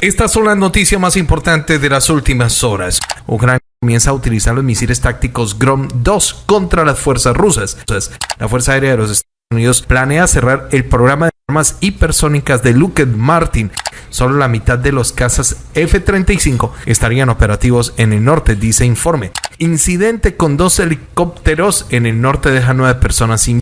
Estas son las noticias más importantes de las últimas horas. Ucrania comienza a utilizar los misiles tácticos Grom-2 contra las fuerzas rusas. La Fuerza Aérea de los Estados Unidos planea cerrar el programa de armas hipersónicas de Lockheed Martin. Solo la mitad de los cazas F-35 estarían operativos en el norte, dice informe. Incidente con dos helicópteros en el norte deja nueve personas sin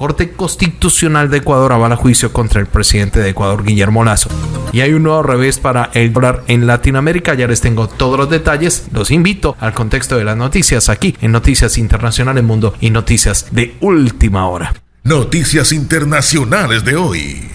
Corte Constitucional de Ecuador avala juicio contra el presidente de Ecuador, Guillermo Lazo. Y hay un nuevo revés para el dólar en Latinoamérica. Ya les tengo todos los detalles. Los invito al contexto de las noticias aquí en Noticias Internacionales Mundo y Noticias de Última Hora. Noticias Internacionales de hoy.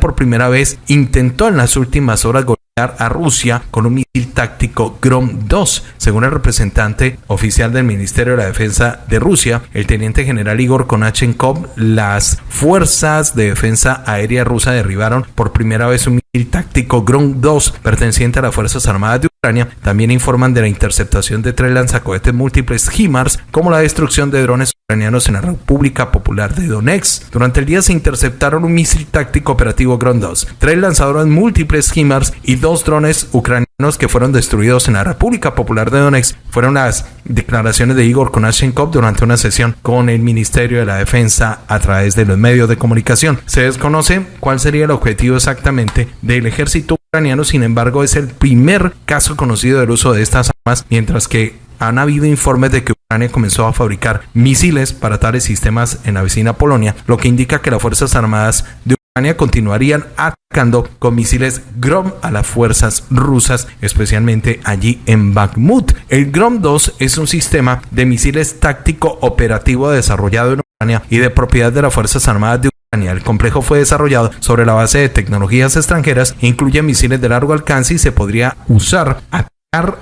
Por primera vez intentó en las últimas horas a Rusia con un misil táctico Grom-2. Según el representante oficial del Ministerio de la Defensa de Rusia, el teniente general Igor Konachenkov, las fuerzas de defensa aérea rusa derribaron por primera vez un táctico Grom-2 perteneciente a las Fuerzas Armadas de Ucrania. También informan de la interceptación de tres lanzacohetes múltiples HIMARS, como la destrucción de drones ucranianos en la República Popular de Donetsk. Durante el día se interceptaron un misil táctico operativo Grom-2, tres lanzadores múltiples HIMARS y dos drones ucranianos que fueron destruidos en la República Popular de Donetsk fueron las declaraciones de Igor Konashenkov durante una sesión con el Ministerio de la Defensa a través de los medios de comunicación. Se desconoce cuál sería el objetivo exactamente del ejército ucraniano, sin embargo es el primer caso conocido del uso de estas armas, mientras que han habido informes de que Ucrania comenzó a fabricar misiles para tales sistemas en la vecina Polonia, lo que indica que las Fuerzas Armadas de continuarían atacando con misiles Grom a las fuerzas rusas, especialmente allí en Bakhmut. El Grom 2 es un sistema de misiles táctico operativo desarrollado en Ucrania y de propiedad de las Fuerzas Armadas de Ucrania. El complejo fue desarrollado sobre la base de tecnologías extranjeras, incluye misiles de largo alcance y se podría usar a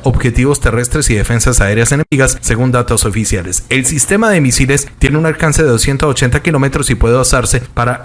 objetivos terrestres y defensas aéreas enemigas, según datos oficiales. El sistema de misiles tiene un alcance de 280 kilómetros y puede usarse para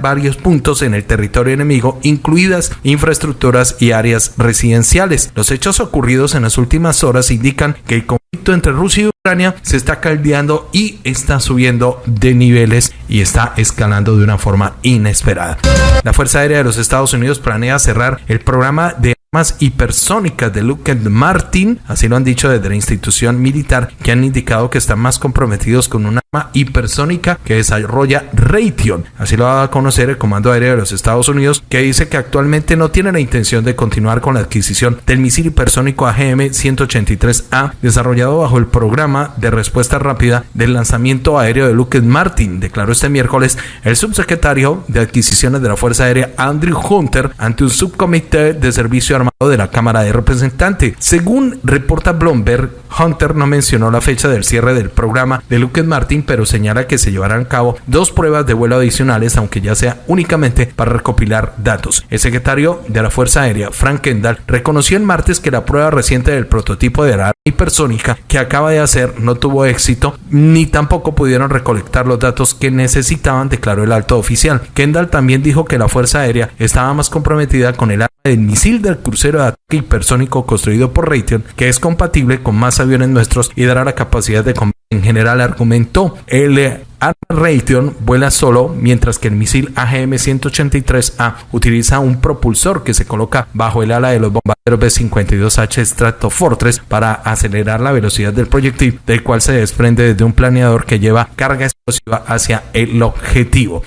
varios puntos en el territorio enemigo, incluidas infraestructuras y áreas residenciales. Los hechos ocurridos en las últimas horas indican que el conflicto entre Rusia y Ucrania se está caldeando y está subiendo de niveles y está escalando de una forma inesperada. La Fuerza Aérea de los Estados Unidos planea cerrar el programa de armas hipersónicas de Lockheed Martin, así lo han dicho desde la institución militar, que han indicado que están más comprometidos con un arma hipersónica que desarrolla Raytheon. Así lo va a conocer el Comando Aéreo de los Estados Unidos, que dice que actualmente no tiene la intención de continuar con la adquisición del misil hipersónico AGM-183A, desarrollado bajo el programa de respuesta rápida del lanzamiento aéreo de Lockheed Martin, declaró este miércoles el subsecretario de adquisiciones de la Fuerza Aérea Andrew Hunter ante un subcomité de servicio de la Cámara de Representantes. Según reporta Bloomberg, Hunter no mencionó la fecha del cierre del programa de Lockheed Martin, pero señala que se llevarán a cabo dos pruebas de vuelo adicionales, aunque ya sea únicamente para recopilar datos. El secretario de la Fuerza Aérea, Frank Kendall, reconoció el martes que la prueba reciente del prototipo de la hipersónica que acaba de hacer no tuvo éxito, ni tampoco pudieron recolectar los datos que necesitaban, declaró el alto oficial. Kendall también dijo que la Fuerza Aérea estaba más comprometida con el el misil del crucero de ataque hipersónico construido por Raytheon, que es compatible con más aviones nuestros y dará la capacidad de combate. En general, argumentó el arma Raytheon vuela solo, mientras que el misil AGM-183A utiliza un propulsor que se coloca bajo el ala de los bombarderos B-52H Stratofortress para acelerar la velocidad del proyectil, del cual se desprende desde un planeador que lleva carga explosiva hacia el objetivo.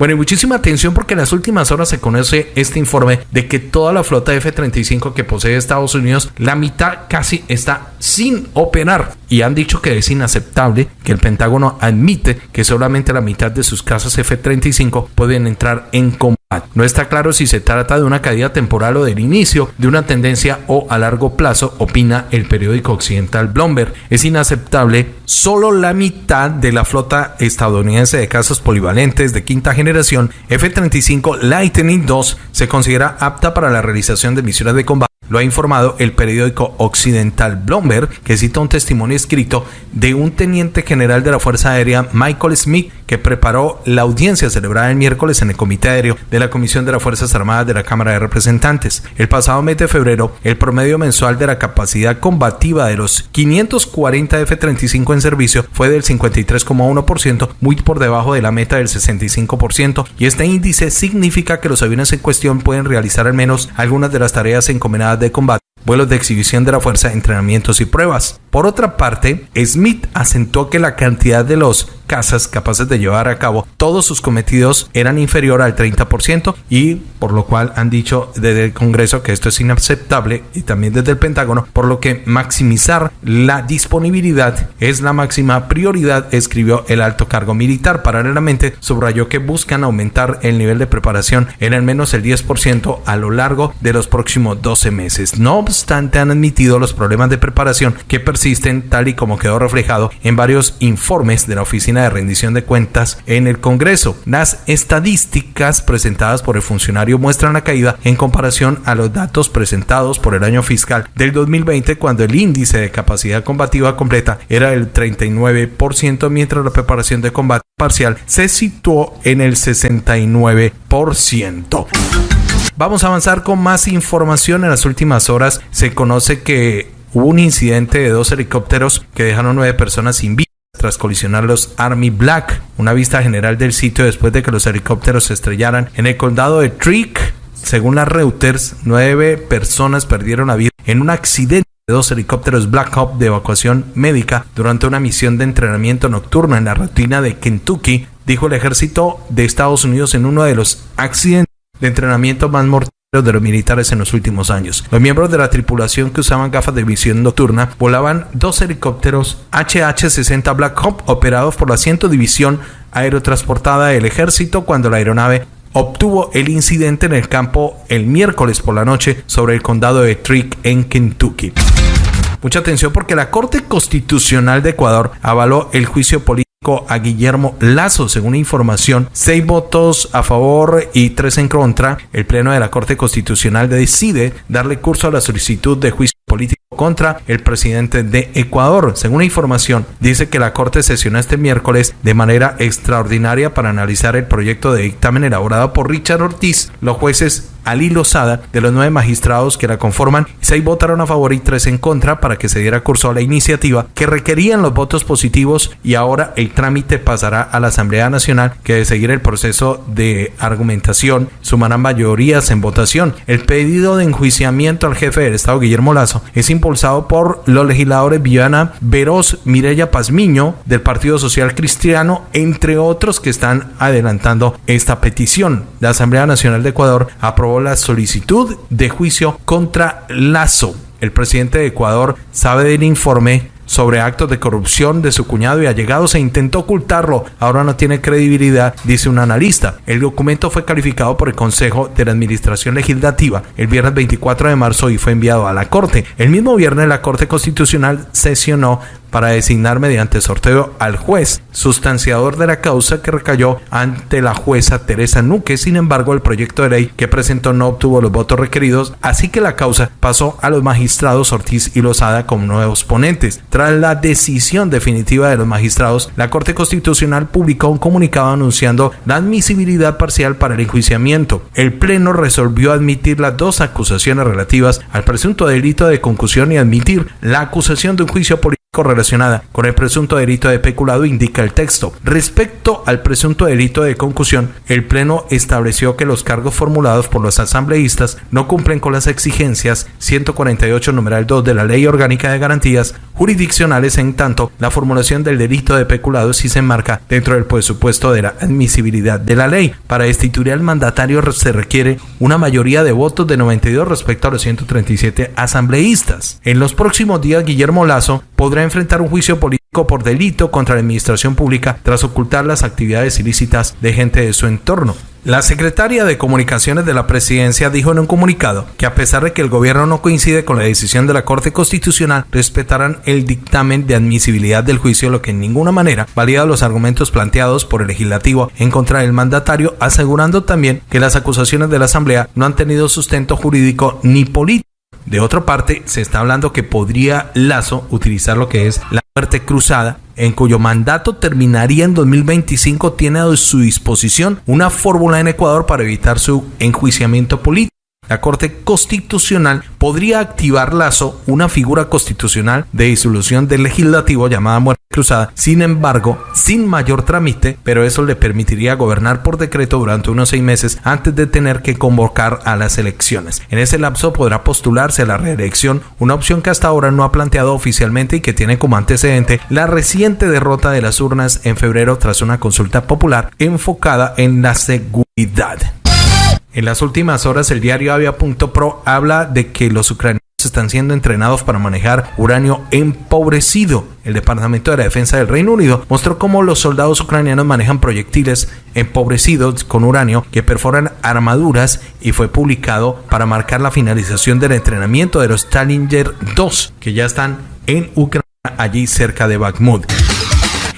Bueno, y muchísima atención porque en las últimas horas se conoce este informe de que toda la flota F-35 que posee Estados Unidos, la mitad casi está sin operar. Y han dicho que es inaceptable que el Pentágono admite que solamente la mitad de sus casas F-35 pueden entrar en combate no está claro si se trata de una caída temporal o del inicio de una tendencia o a largo plazo, opina el periódico occidental Bloomberg. Es inaceptable solo la mitad de la flota estadounidense de casas polivalentes de quinta generación F-35 Lightning II se considera apta para la realización de misiones de combate Lo ha informado el periódico occidental Bloomberg, que cita un testimonio escrito de un teniente general de la Fuerza Aérea, Michael Smith, que preparó la audiencia celebrada el miércoles en el Comité Aéreo de la Comisión de las Fuerzas Armadas de la Cámara de Representantes. El pasado mes de febrero, el promedio mensual de la capacidad combativa de los 540 F-35 en servicio fue del 53,1%, muy por debajo de la meta del 65%, y este índice significa que los aviones en cuestión pueden realizar al menos algunas de las tareas encomendadas de combate vuelos de exhibición de la fuerza, entrenamientos y pruebas. Por otra parte, Smith asentó que la cantidad de los cazas capaces de llevar a cabo todos sus cometidos eran inferior al 30% y por lo cual han dicho desde el Congreso que esto es inaceptable y también desde el Pentágono, por lo que maximizar la disponibilidad es la máxima prioridad, escribió el alto cargo militar. Paralelamente, subrayó que buscan aumentar el nivel de preparación en al menos el 10% a lo largo de los próximos 12 meses. No obstante, han admitido los problemas de preparación que persisten tal y como quedó reflejado en varios informes de la Oficina de Rendición de Cuentas en el Congreso. Las estadísticas presentadas por el funcionario muestran la caída en comparación a los datos presentados por el año fiscal del 2020 cuando el índice de capacidad combativa completa era el 39% mientras la preparación de combate parcial se situó en el 69%. Vamos a avanzar con más información. En las últimas horas se conoce que hubo un incidente de dos helicópteros que dejaron nueve personas sin vida tras colisionar los Army Black. Una vista general del sitio después de que los helicópteros se estrellaran en el condado de Trick. Según las Reuters, nueve personas perdieron la vida en un accidente de dos helicópteros Black Hawk de evacuación médica durante una misión de entrenamiento nocturno en la rutina de Kentucky, dijo el ejército de Estados Unidos en uno de los accidentes de entrenamiento más mortales de los militares en los últimos años. Los miembros de la tripulación que usaban gafas de visión nocturna volaban dos helicópteros HH-60 Black Hawk operados por la 100 División Aerotransportada del Ejército cuando la aeronave obtuvo el incidente en el campo el miércoles por la noche sobre el condado de Trick en Kentucky. Mucha atención porque la Corte Constitucional de Ecuador avaló el juicio político a Guillermo Lazo. Según información, seis votos a favor y tres en contra. El Pleno de la Corte Constitucional decide darle curso a la solicitud de juicio político contra el presidente de Ecuador. Según información, dice que la Corte sesionó este miércoles de manera extraordinaria para analizar el proyecto de dictamen elaborado por Richard Ortiz. Los jueces Ali Lozada, de los nueve magistrados que la conforman, seis votaron a favor y tres en contra para que se diera curso a la iniciativa que requerían los votos positivos y ahora el trámite pasará a la Asamblea Nacional que de seguir el proceso de argumentación sumarán mayorías en votación. El pedido de enjuiciamiento al jefe del Estado Guillermo Lazo es impulsado por los legisladores Viana Veroz, Mireya Pazmiño del Partido Social Cristiano, entre otros que están adelantando esta petición. La Asamblea Nacional de Ecuador aprobó la solicitud de juicio contra Lazo. El presidente de Ecuador sabe del informe sobre actos de corrupción de su cuñado y allegados e intentó ocultarlo. Ahora no tiene credibilidad, dice un analista. El documento fue calificado por el Consejo de la Administración Legislativa el viernes 24 de marzo y fue enviado a la Corte. El mismo viernes la Corte Constitucional sesionó para designar mediante sorteo al juez sustanciador de la causa que recayó ante la jueza Teresa Nuque. Sin embargo, el proyecto de ley que presentó no obtuvo los votos requeridos, así que la causa pasó a los magistrados Ortiz y Lozada como nuevos ponentes. La decisión definitiva de los magistrados, la Corte Constitucional publicó un comunicado anunciando la admisibilidad parcial para el enjuiciamiento. El Pleno resolvió admitir las dos acusaciones relativas al presunto delito de concusión y admitir la acusación de un juicio político correlacionada con el presunto delito de peculado, indica el texto. Respecto al presunto delito de concusión, el Pleno estableció que los cargos formulados por los asambleístas no cumplen con las exigencias 148 numeral 2 de la Ley Orgánica de Garantías Jurisdiccionales, en tanto la formulación del delito de peculado sí se enmarca dentro del presupuesto de la admisibilidad de la ley. Para destituir al mandatario se requiere una mayoría de votos de 92 respecto a los 137 asambleístas. En los próximos días, Guillermo Lazo podrá enfrentar un juicio político por delito contra la administración pública tras ocultar las actividades ilícitas de gente de su entorno. La secretaria de Comunicaciones de la Presidencia dijo en un comunicado que a pesar de que el gobierno no coincide con la decisión de la Corte Constitucional, respetarán el dictamen de admisibilidad del juicio, lo que en ninguna manera valida los argumentos planteados por el legislativo en contra del mandatario, asegurando también que las acusaciones de la Asamblea no han tenido sustento jurídico ni político De otra parte, se está hablando que podría Lazo utilizar lo que es la muerte cruzada en cuyo mandato terminaría en 2025, tiene a su disposición una fórmula en Ecuador para evitar su enjuiciamiento político la Corte Constitucional podría activar Lazo una figura constitucional de disolución del legislativo llamada muerte cruzada, sin embargo, sin mayor trámite, pero eso le permitiría gobernar por decreto durante unos seis meses antes de tener que convocar a las elecciones. En ese lapso podrá postularse a la reelección, una opción que hasta ahora no ha planteado oficialmente y que tiene como antecedente la reciente derrota de las urnas en febrero tras una consulta popular enfocada en la seguridad. En las últimas horas, el diario Avia.pro habla de que los ucranianos están siendo entrenados para manejar uranio empobrecido. El Departamento de la Defensa del Reino Unido mostró cómo los soldados ucranianos manejan proyectiles empobrecidos con uranio que perforan armaduras y fue publicado para marcar la finalización del entrenamiento de los Challenger 2 que ya están en Ucrania, allí cerca de Bakhmut.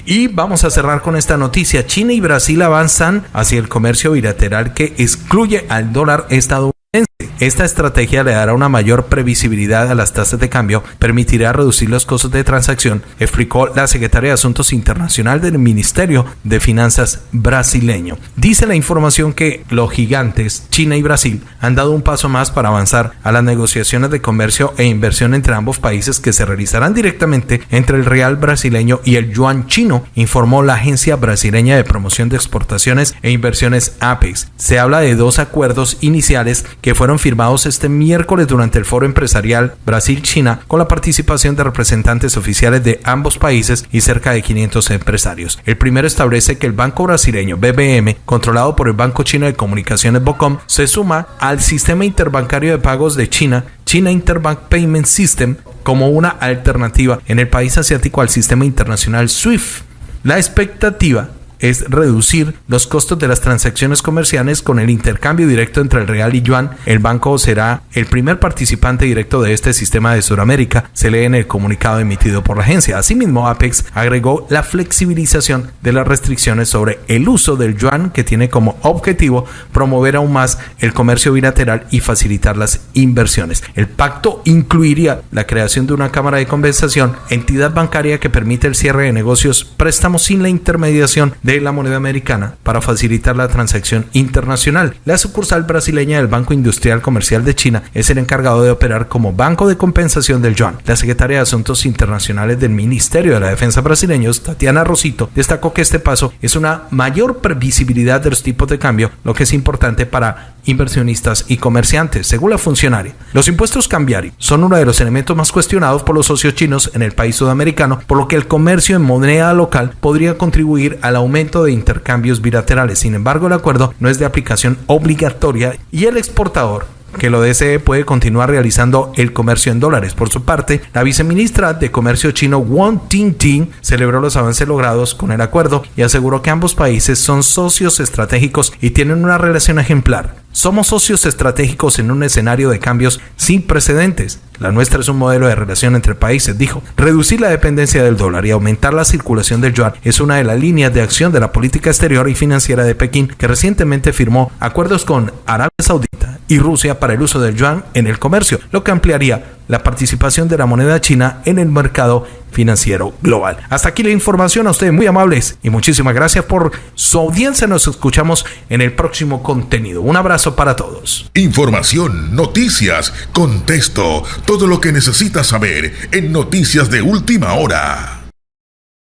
Y vamos a cerrar con esta noticia. China y Brasil avanzan hacia el comercio bilateral que excluye al dólar estadounidense. Esta estrategia le dará una mayor previsibilidad a las tasas de cambio, permitirá reducir los costos de transacción, explicó la secretaria de Asuntos Internacional del Ministerio de Finanzas brasileño. Dice la información que los gigantes China y Brasil han dado un paso más para avanzar a las negociaciones de comercio e inversión entre ambos países que se realizarán directamente entre el real brasileño y el yuan chino, informó la Agencia Brasileña de Promoción de Exportaciones e Inversiones APEX. Se habla de dos acuerdos iniciales que fueron firmados este miércoles durante el foro empresarial Brasil-China con la participación de representantes oficiales de ambos países y cerca de 500 empresarios. El primero establece que el banco brasileño BBM, controlado por el Banco Chino de Comunicaciones BOCOM, se suma al sistema interbancario de pagos de China, China Interbank Payment System, como una alternativa en el país asiático al sistema internacional SWIFT. La expectativa es reducir los costos de las transacciones comerciales con el intercambio directo entre el real y yuan. El banco será el primer participante directo de este sistema de Sudamérica, se lee en el comunicado emitido por la agencia. Asimismo, Apex agregó la flexibilización de las restricciones sobre el uso del yuan que tiene como objetivo promover aún más el comercio bilateral y facilitar las inversiones. El pacto incluiría la creación de una cámara de compensación, entidad bancaria que permite el cierre de negocios, préstamos sin la intermediación de la moneda americana para facilitar la transacción internacional. La sucursal brasileña del Banco Industrial Comercial de China es el encargado de operar como banco de compensación del yuan. La secretaria de Asuntos Internacionales del Ministerio de la Defensa brasileño, Tatiana Rosito, destacó que este paso es una mayor previsibilidad de los tipos de cambio, lo que es importante para inversionistas y comerciantes, según la funcionaria. Los impuestos cambiarios son uno de los elementos más cuestionados por los socios chinos en el país sudamericano, por lo que el comercio en moneda local podría contribuir al aumento de intercambios bilaterales. Sin embargo, el acuerdo no es de aplicación obligatoria y el exportador que lo desee puede continuar realizando el comercio en dólares. Por su parte, la viceministra de Comercio chino Wang Tingting celebró los avances logrados con el acuerdo y aseguró que ambos países son socios estratégicos y tienen una relación ejemplar. Somos socios estratégicos en un escenario de cambios sin precedentes. La nuestra es un modelo de relación entre países, dijo. Reducir la dependencia del dólar y aumentar la circulación del yuan es una de las líneas de acción de la política exterior y financiera de Pekín, que recientemente firmó acuerdos con Arabia Saudita y Rusia para el uso del yuan en el comercio, lo que ampliaría la participación de la moneda china en el mercado financiero global. Hasta aquí la información a ustedes muy amables y muchísimas gracias por su audiencia. Nos escuchamos en el próximo contenido. Un abrazo para todos. Información, noticias, contexto, todo lo que necesitas saber en Noticias de Última Hora.